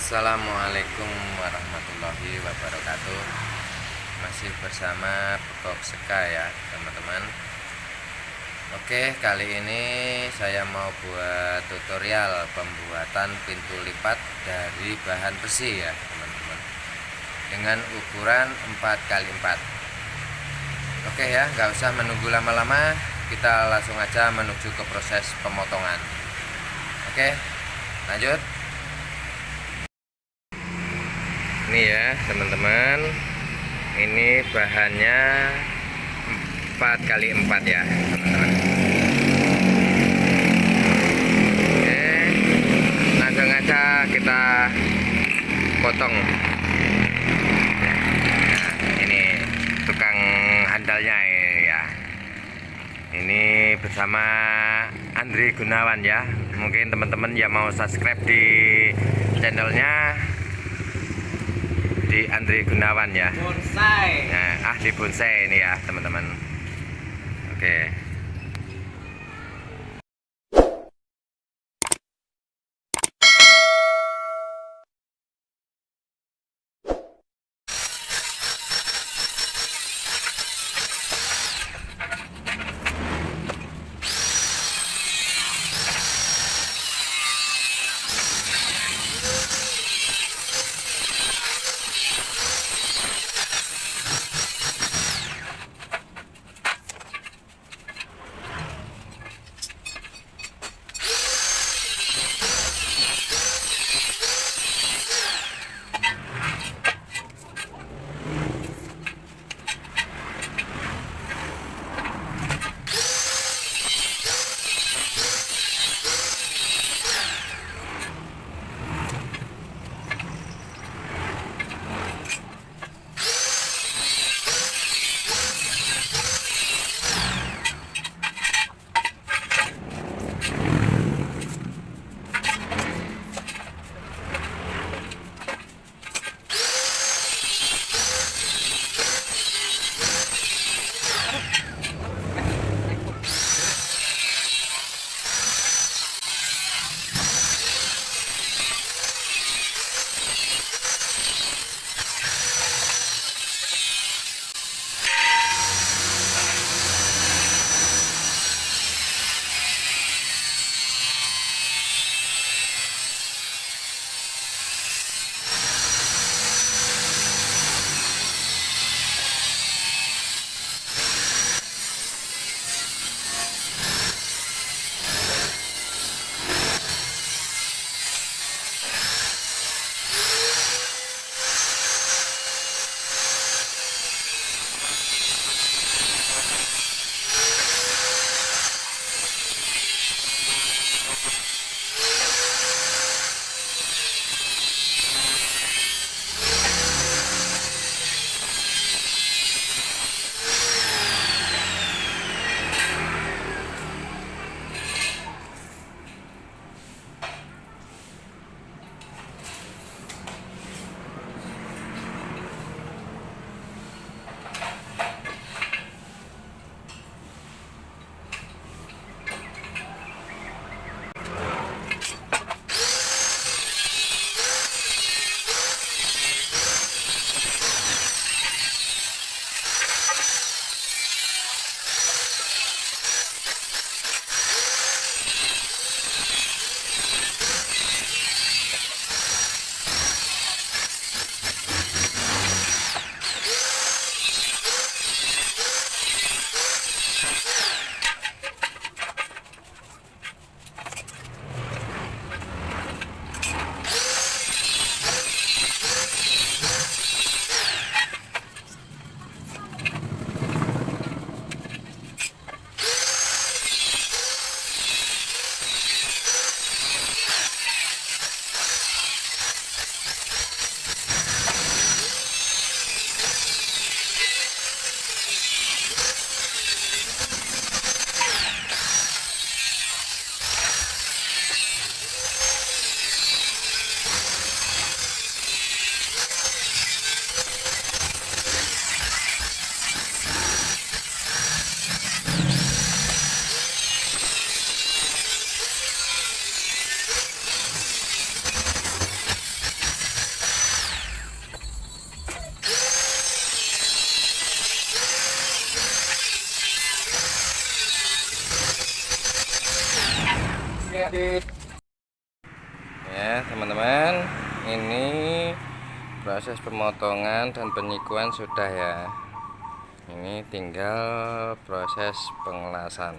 Assalamualaikum warahmatullahi wabarakatuh. Masih bersama Bekok Seka ya teman-teman. Oke kali ini saya mau buat tutorial pembuatan pintu lipat dari bahan besi ya teman-teman. Dengan ukuran 4x4 Oke ya nggak usah menunggu lama-lama. Kita langsung aja menuju ke proses pemotongan. Oke lanjut ini ya teman-teman. Ini bahannya 4 kali 4 ya teman-teman. Oke langsung aja kita potong. Nah ini tukang handalnya ya. Ini bersama Andri Gunawan ya. Mungkin teman-teman yang mau subscribe di channelnya di Andri Gunawan ya. Bonsai. Nah, ahli bonsai ini ya teman-teman. Oke. ini pemotongan dan penyikuan sudah ya. Ini tinggal proses pengelasan.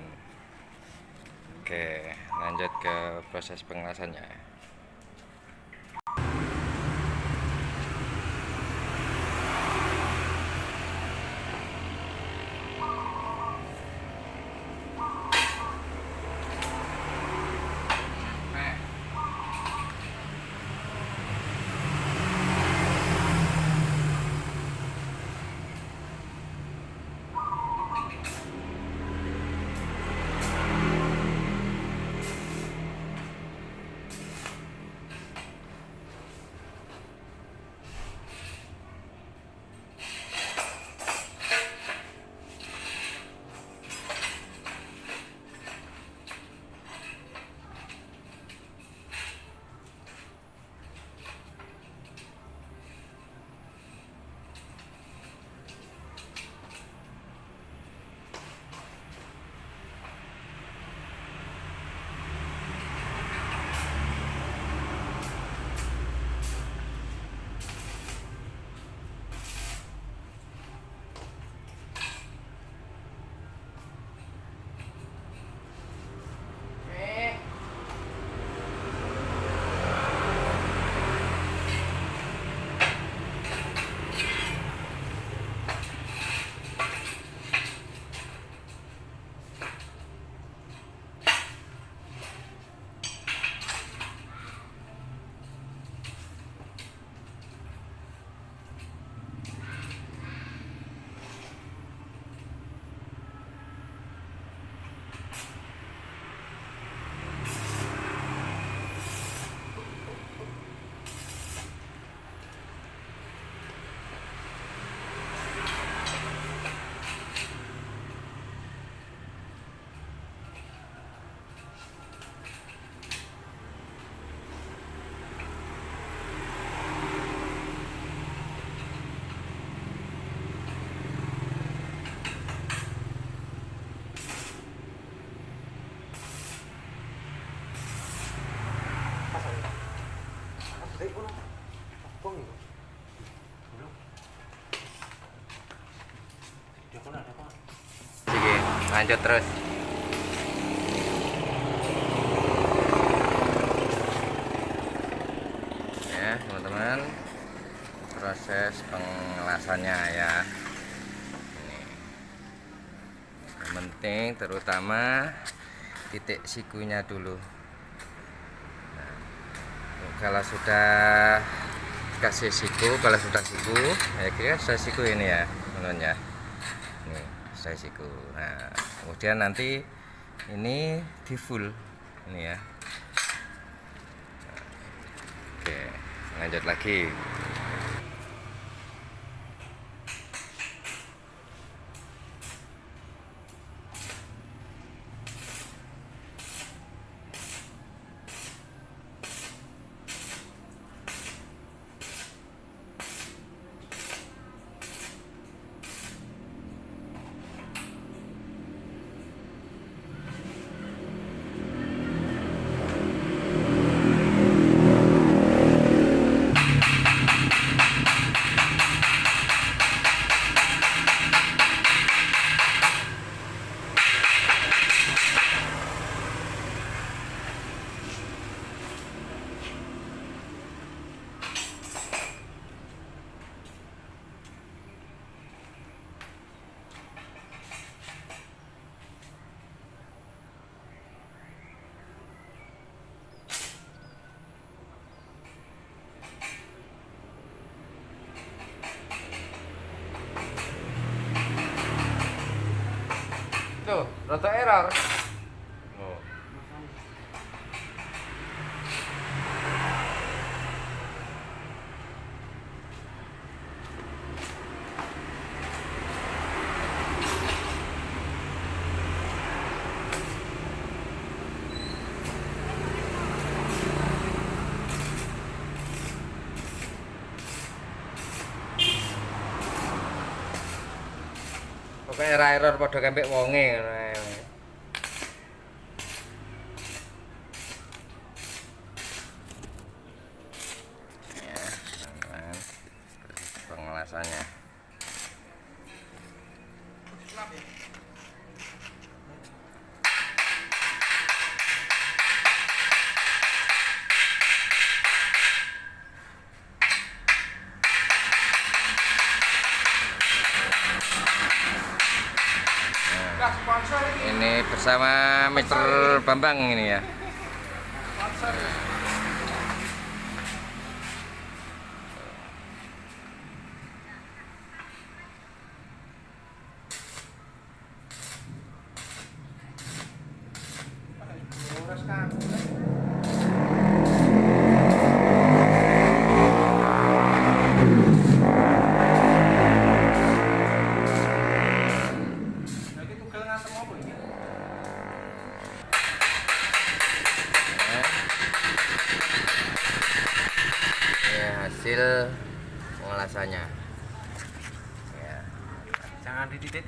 Oke lanjut ke proses pengelasannya lanjut terus. Ya, teman-teman. Proses pengelasannya ya. Ini. Yang penting terutama titik sikunya dulu. Nah, kalau sudah kasih siku, kalau sudah siku, ya kira sudah siku ini ya, menurutnya saya siku nah kemudian nanti ini di full. Ini ya. Oke lanjut lagi rata error oh. Pokoke era error padha kempek wonge ngono ini bersama Mister Bambang ini ya.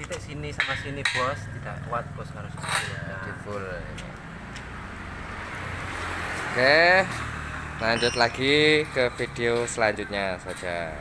Titik-titik sini sama sini bos, tidak kuat bos harus di full. Oke lanjut lagi ke video selanjutnya saja